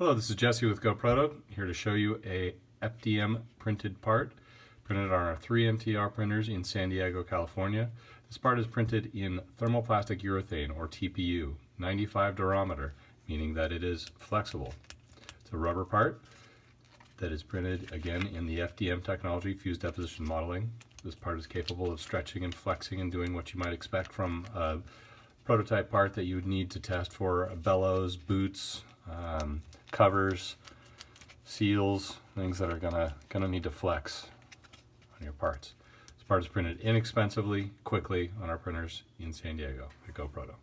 Hello, this is Jesse with GoProto, here to show you a FDM printed part printed on our 3MTR printers in San Diego, California. This part is printed in thermoplastic urethane, or TPU, 95 durometer, meaning that it is flexible. It's a rubber part that is printed again in the FDM technology, fused deposition modeling. This part is capable of stretching and flexing and doing what you might expect from a prototype part that you would need to test for bellows, boots, um, covers, seals, things that are gonna, gonna need to flex on your parts. This part is printed inexpensively, quickly on our printers in San Diego at GoProto.